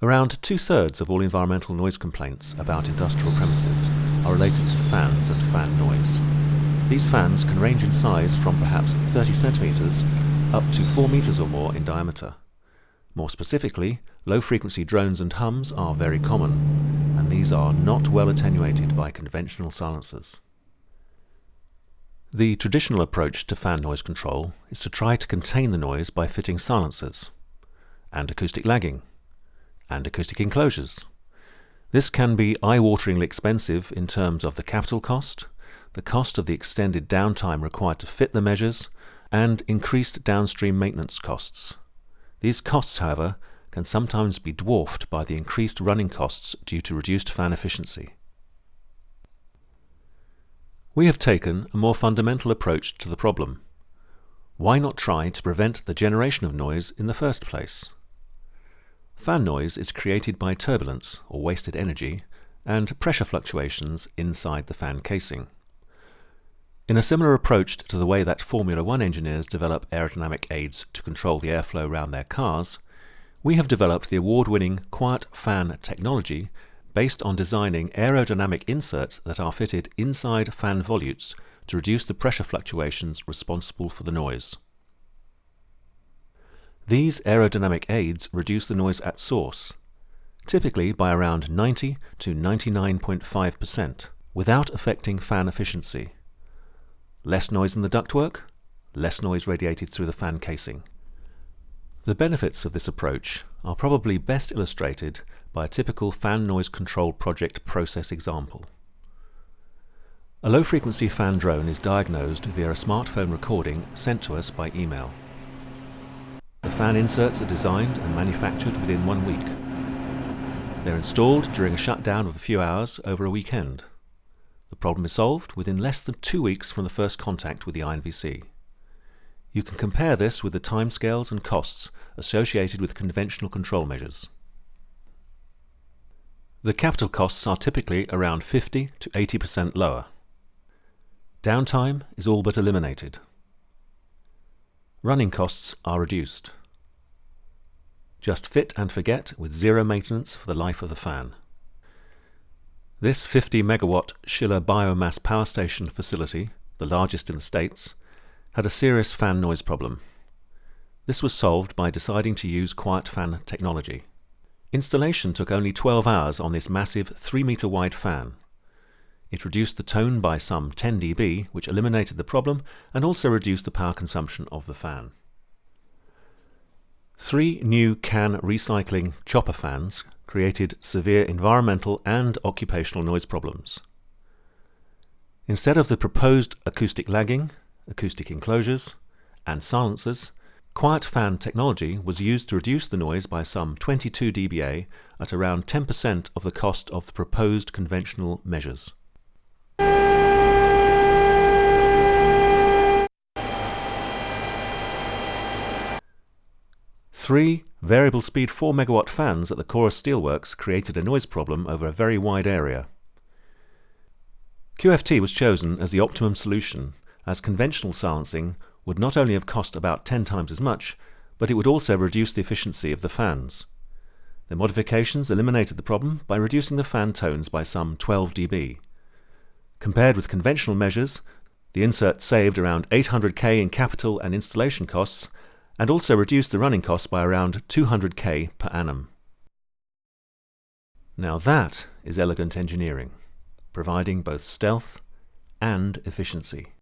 Around two-thirds of all environmental noise complaints about industrial premises are related to fans and fan noise. These fans can range in size from perhaps 30 centimeters up to 4 meters or more in diameter. More specifically, low-frequency drones and hums are very common, and these are not well attenuated by conventional silencers. The traditional approach to fan noise control is to try to contain the noise by fitting silencers and acoustic lagging and acoustic enclosures. This can be eye-wateringly expensive in terms of the capital cost, the cost of the extended downtime required to fit the measures, and increased downstream maintenance costs. These costs, however, can sometimes be dwarfed by the increased running costs due to reduced fan efficiency. We have taken a more fundamental approach to the problem. Why not try to prevent the generation of noise in the first place? Fan noise is created by turbulence, or wasted energy, and pressure fluctuations inside the fan casing. In a similar approach to the way that Formula One engineers develop aerodynamic aids to control the airflow around their cars, we have developed the award-winning Quiet Fan technology based on designing aerodynamic inserts that are fitted inside fan volutes to reduce the pressure fluctuations responsible for the noise. These aerodynamic aids reduce the noise at source, typically by around 90 to 99.5%, without affecting fan efficiency. Less noise in the ductwork, less noise radiated through the fan casing. The benefits of this approach are probably best illustrated by a typical fan noise control project process example. A low-frequency fan drone is diagnosed via a smartphone recording sent to us by email. The fan inserts are designed and manufactured within one week. They're installed during a shutdown of a few hours over a weekend. The problem is solved within less than two weeks from the first contact with the INVC. You can compare this with the timescales and costs associated with conventional control measures. The capital costs are typically around 50 to 80% lower. Downtime is all but eliminated running costs are reduced. Just fit and forget with zero maintenance for the life of the fan. This 50 megawatt Schiller biomass power station facility, the largest in the States, had a serious fan noise problem. This was solved by deciding to use quiet fan technology. Installation took only 12 hours on this massive 3 meter wide fan. It reduced the tone by some 10 dB, which eliminated the problem and also reduced the power consumption of the fan. Three new CAN recycling chopper fans created severe environmental and occupational noise problems. Instead of the proposed acoustic lagging, acoustic enclosures, and silencers, quiet fan technology was used to reduce the noise by some 22 dBA at around 10% of the cost of the proposed conventional measures. Three variable speed 4 megawatt fans at the Corus Steelworks created a noise problem over a very wide area. QFT was chosen as the optimum solution as conventional silencing would not only have cost about 10 times as much, but it would also reduce the efficiency of the fans. The modifications eliminated the problem by reducing the fan tones by some 12 dB. Compared with conventional measures, the insert saved around 800k in capital and installation costs and also reduce the running costs by around 200k per annum. Now that is elegant engineering, providing both stealth and efficiency.